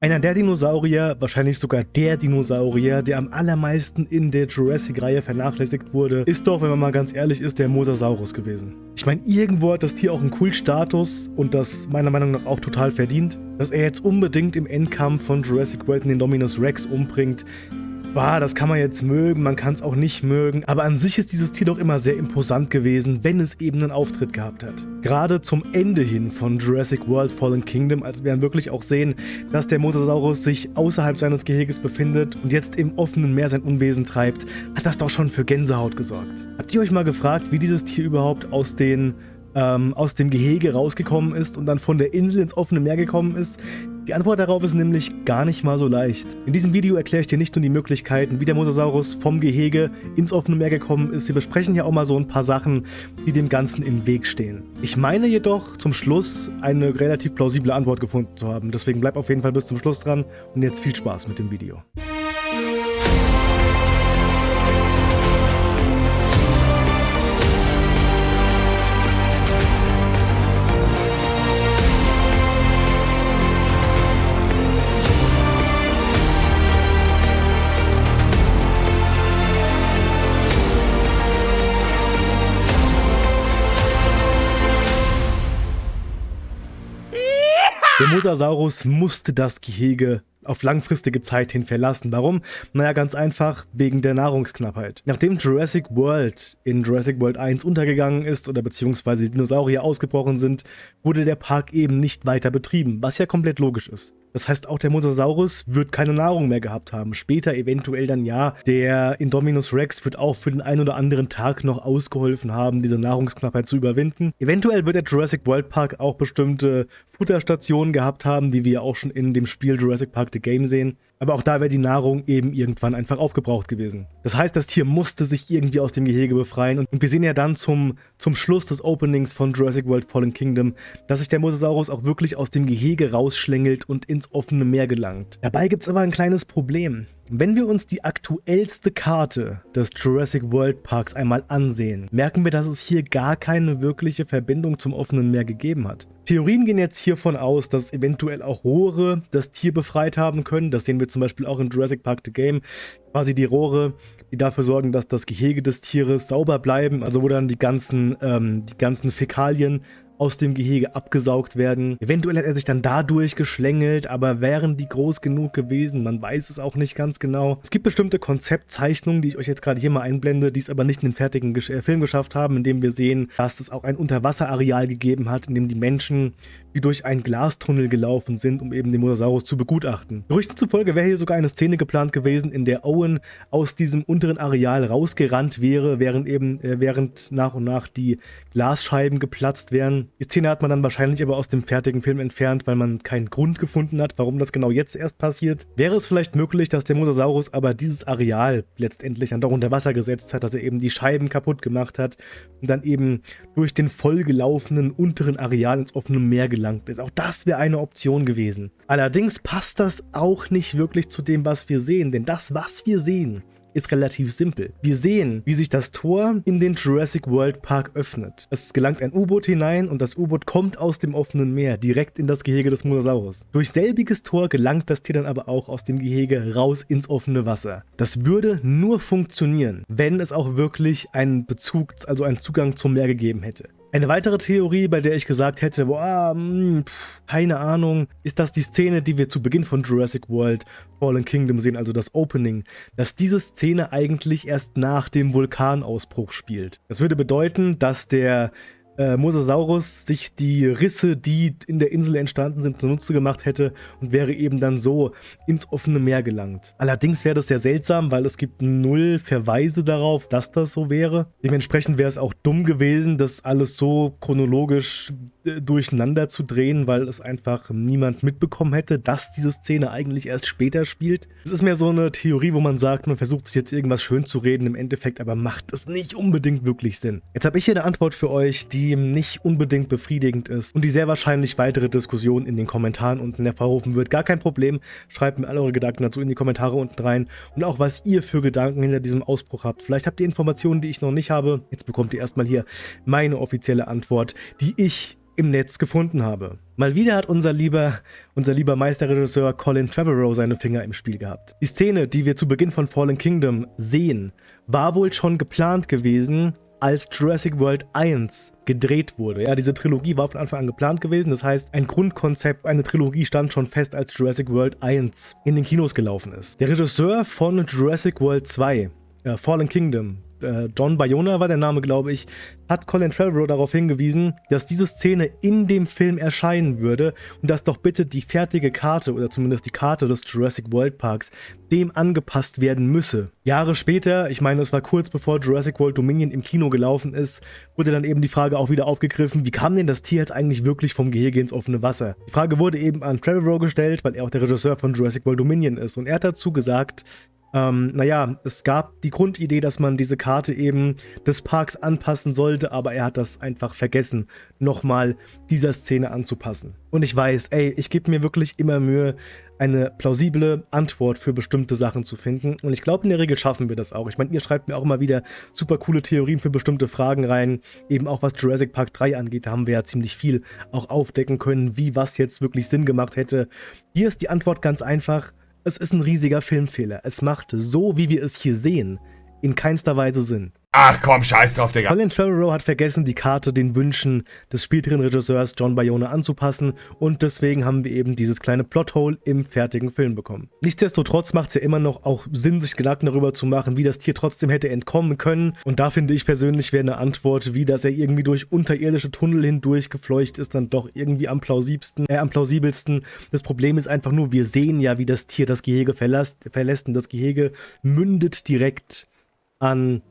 Einer der Dinosaurier, wahrscheinlich sogar der Dinosaurier, der am allermeisten in der Jurassic-Reihe vernachlässigt wurde, ist doch, wenn man mal ganz ehrlich ist, der Mosasaurus gewesen. Ich meine, irgendwo hat das Tier auch einen Kultstatus und das meiner Meinung nach auch total verdient. Dass er jetzt unbedingt im Endkampf von Jurassic World den Dominus Rex umbringt, Bah, das kann man jetzt mögen, man kann es auch nicht mögen, aber an sich ist dieses Tier doch immer sehr imposant gewesen, wenn es eben einen Auftritt gehabt hat. Gerade zum Ende hin von Jurassic World Fallen Kingdom, als wir dann wirklich auch sehen, dass der Mosasaurus sich außerhalb seines Geheges befindet und jetzt im offenen Meer sein Unwesen treibt, hat das doch schon für Gänsehaut gesorgt. Habt ihr euch mal gefragt, wie dieses Tier überhaupt aus den ähm, aus dem Gehege rausgekommen ist und dann von der Insel ins offene Meer gekommen ist? Die Antwort darauf ist nämlich gar nicht mal so leicht. In diesem Video erkläre ich dir nicht nur die Möglichkeiten, wie der Mosasaurus vom Gehege ins offene Meer gekommen ist, wir besprechen hier auch mal so ein paar Sachen, die dem Ganzen im Weg stehen. Ich meine jedoch zum Schluss eine relativ plausible Antwort gefunden zu haben, deswegen bleib auf jeden Fall bis zum Schluss dran und jetzt viel Spaß mit dem Video. Der Mosasaurus musste das Gehege auf langfristige Zeit hin verlassen. Warum? Naja, ganz einfach, wegen der Nahrungsknappheit. Nachdem Jurassic World in Jurassic World 1 untergegangen ist oder beziehungsweise Dinosaurier ausgebrochen sind, wurde der Park eben nicht weiter betrieben, was ja komplett logisch ist. Das heißt, auch der Mosasaurus wird keine Nahrung mehr gehabt haben. Später eventuell dann ja. Der Indominus Rex wird auch für den einen oder anderen Tag noch ausgeholfen haben, diese Nahrungsknappheit zu überwinden. Eventuell wird der Jurassic World Park auch bestimmte Futterstationen gehabt haben, die wir auch schon in dem Spiel Jurassic Park The Game sehen. Aber auch da wäre die Nahrung eben irgendwann einfach aufgebraucht gewesen. Das heißt, das Tier musste sich irgendwie aus dem Gehege befreien. Und wir sehen ja dann zum, zum Schluss des Openings von Jurassic World Fallen Kingdom, dass sich der Mosasaurus auch wirklich aus dem Gehege rausschlängelt und ins offene Meer gelangt. Dabei gibt es aber ein kleines Problem. Wenn wir uns die aktuellste Karte des Jurassic World Parks einmal ansehen, merken wir, dass es hier gar keine wirkliche Verbindung zum offenen Meer gegeben hat. Theorien gehen jetzt hiervon aus, dass eventuell auch Rohre das Tier befreit haben können. Das sehen wir zum Beispiel auch in Jurassic Park The Game. Quasi die Rohre, die dafür sorgen, dass das Gehege des Tieres sauber bleiben, also wo dann die ganzen, ähm, die ganzen Fäkalien aus dem Gehege abgesaugt werden. Eventuell hat er sich dann dadurch geschlängelt, aber wären die groß genug gewesen? Man weiß es auch nicht ganz genau. Es gibt bestimmte Konzeptzeichnungen, die ich euch jetzt gerade hier mal einblende, die es aber nicht in den fertigen äh, Film geschafft haben, in dem wir sehen, dass es auch ein Unterwasserareal gegeben hat, in dem die Menschen wie durch einen Glastunnel gelaufen sind, um eben den Mosasaurus zu begutachten. Gerüchten zufolge wäre hier sogar eine Szene geplant gewesen, in der Owen aus diesem unteren Areal rausgerannt wäre, während eben äh, während nach und nach die Glasscheiben geplatzt wären. Die Szene hat man dann wahrscheinlich aber aus dem fertigen Film entfernt, weil man keinen Grund gefunden hat, warum das genau jetzt erst passiert. Wäre es vielleicht möglich, dass der Mosasaurus aber dieses Areal letztendlich dann doch unter Wasser gesetzt hat, dass er eben die Scheiben kaputt gemacht hat und dann eben durch den vollgelaufenen unteren Areal ins offene Meer gelangt ist. Auch das wäre eine Option gewesen. Allerdings passt das auch nicht wirklich zu dem, was wir sehen, denn das, was wir sehen, ist relativ simpel. Wir sehen, wie sich das Tor in den Jurassic World Park öffnet. Es gelangt ein U-Boot hinein und das U-Boot kommt aus dem offenen Meer direkt in das Gehege des Mosasaurus. Durch selbiges Tor gelangt das Tier dann aber auch aus dem Gehege raus ins offene Wasser. Das würde nur funktionieren, wenn es auch wirklich einen Bezug, also einen Zugang zum Meer gegeben hätte. Eine weitere Theorie, bei der ich gesagt hätte, boah, mh, hm, pff, keine Ahnung, ist das die Szene, die wir zu Beginn von Jurassic World Fallen Kingdom sehen, also das Opening, dass diese Szene eigentlich erst nach dem Vulkanausbruch spielt. Das würde bedeuten, dass der äh, Mosasaurus sich die Risse, die in der Insel entstanden sind, zunutze gemacht hätte und wäre eben dann so ins offene Meer gelangt. Allerdings wäre das sehr seltsam, weil es gibt null Verweise darauf, dass das so wäre. Dementsprechend wäre es auch dumm gewesen, das alles so chronologisch durcheinander zu drehen, weil es einfach niemand mitbekommen hätte, dass diese Szene eigentlich erst später spielt. Es ist mehr so eine Theorie, wo man sagt, man versucht sich jetzt irgendwas schön zu reden, im Endeffekt aber macht es nicht unbedingt wirklich Sinn. Jetzt habe ich hier eine Antwort für euch, die die nicht unbedingt befriedigend ist und die sehr wahrscheinlich weitere Diskussionen in den Kommentaren unten hervorrufen wird. Gar kein Problem, schreibt mir alle eure Gedanken dazu in die Kommentare unten rein und auch was ihr für Gedanken hinter diesem Ausbruch habt. Vielleicht habt ihr Informationen, die ich noch nicht habe. Jetzt bekommt ihr erstmal hier meine offizielle Antwort, die ich im Netz gefunden habe. Mal wieder hat unser lieber, unser lieber Meisterregisseur Colin Trevorrow seine Finger im Spiel gehabt. Die Szene, die wir zu Beginn von Fallen Kingdom sehen, war wohl schon geplant gewesen, als Jurassic World 1 gedreht wurde. Ja, diese Trilogie war von Anfang an geplant gewesen. Das heißt, ein Grundkonzept, eine Trilogie stand schon fest, als Jurassic World 1 in den Kinos gelaufen ist. Der Regisseur von Jurassic World 2, äh, Fallen Kingdom, äh, John Bayona war der Name, glaube ich, hat Colin Trevorrow darauf hingewiesen, dass diese Szene in dem Film erscheinen würde und dass doch bitte die fertige Karte oder zumindest die Karte des Jurassic World Parks dem angepasst werden müsse. Jahre später, ich meine, es war kurz bevor Jurassic World Dominion im Kino gelaufen ist, wurde dann eben die Frage auch wieder aufgegriffen, wie kam denn das Tier jetzt eigentlich wirklich vom Gehege ins offene Wasser? Die Frage wurde eben an Trevorrow gestellt, weil er auch der Regisseur von Jurassic World Dominion ist und er hat dazu gesagt, ähm, naja, es gab die Grundidee, dass man diese Karte eben des Parks anpassen sollte, aber er hat das einfach vergessen, nochmal dieser Szene anzupassen. Und ich weiß, ey, ich gebe mir wirklich immer Mühe, eine plausible Antwort für bestimmte Sachen zu finden. Und ich glaube, in der Regel schaffen wir das auch. Ich meine, ihr schreibt mir auch immer wieder super coole Theorien für bestimmte Fragen rein. Eben auch was Jurassic Park 3 angeht, da haben wir ja ziemlich viel auch aufdecken können, wie was jetzt wirklich Sinn gemacht hätte. Hier ist die Antwort ganz einfach. Es ist ein riesiger Filmfehler. Es macht so, wie wir es hier sehen, in keinster Weise Sinn. Ach komm, scheiß drauf, Digga. Colin Trevorrow hat vergessen, die Karte den Wünschen des späteren Regisseurs John Bayona anzupassen und deswegen haben wir eben dieses kleine Plothole im fertigen Film bekommen. Nichtsdestotrotz macht es ja immer noch auch Sinn, sich Gedanken darüber zu machen, wie das Tier trotzdem hätte entkommen können und da finde ich persönlich wäre eine Antwort, wie dass er irgendwie durch unterirdische Tunnel hindurch gefleucht ist, dann doch irgendwie am plausibelsten. Äh, am plausibelsten. Das Problem ist einfach nur, wir sehen ja, wie das Tier das Gehege verlässt, verlässt und das Gehege mündet direkt an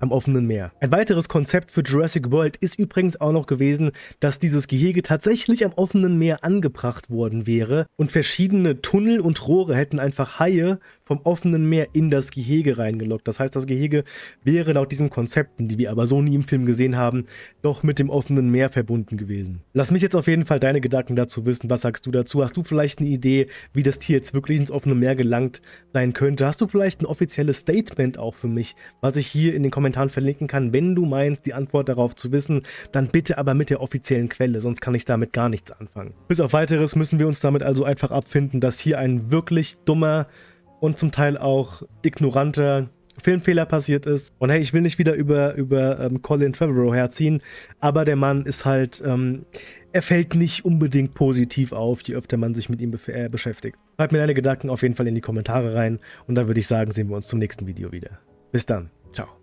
am offenen Meer. Ein weiteres Konzept für Jurassic World ist übrigens auch noch gewesen, dass dieses Gehege tatsächlich am offenen Meer angebracht worden wäre und verschiedene Tunnel und Rohre hätten einfach Haie vom offenen Meer in das Gehege reingelockt. Das heißt, das Gehege wäre laut diesen Konzepten, die wir aber so nie im Film gesehen haben, doch mit dem offenen Meer verbunden gewesen. Lass mich jetzt auf jeden Fall deine Gedanken dazu wissen. Was sagst du dazu? Hast du vielleicht eine Idee, wie das Tier jetzt wirklich ins offene Meer gelangt sein könnte? Hast du vielleicht ein offizielles Statement auch für mich, was ich hier in den Kommentaren verlinken kann? Wenn du meinst, die Antwort darauf zu wissen, dann bitte aber mit der offiziellen Quelle, sonst kann ich damit gar nichts anfangen. Bis auf weiteres müssen wir uns damit also einfach abfinden, dass hier ein wirklich dummer und zum Teil auch ignoranter Filmfehler passiert ist. Und hey, ich will nicht wieder über, über ähm, Colin Trevorrow herziehen, aber der Mann ist halt, ähm, er fällt nicht unbedingt positiv auf, je öfter man sich mit ihm äh, beschäftigt. Schreib mir deine Gedanken auf jeden Fall in die Kommentare rein und dann würde ich sagen, sehen wir uns zum nächsten Video wieder. Bis dann. Ciao.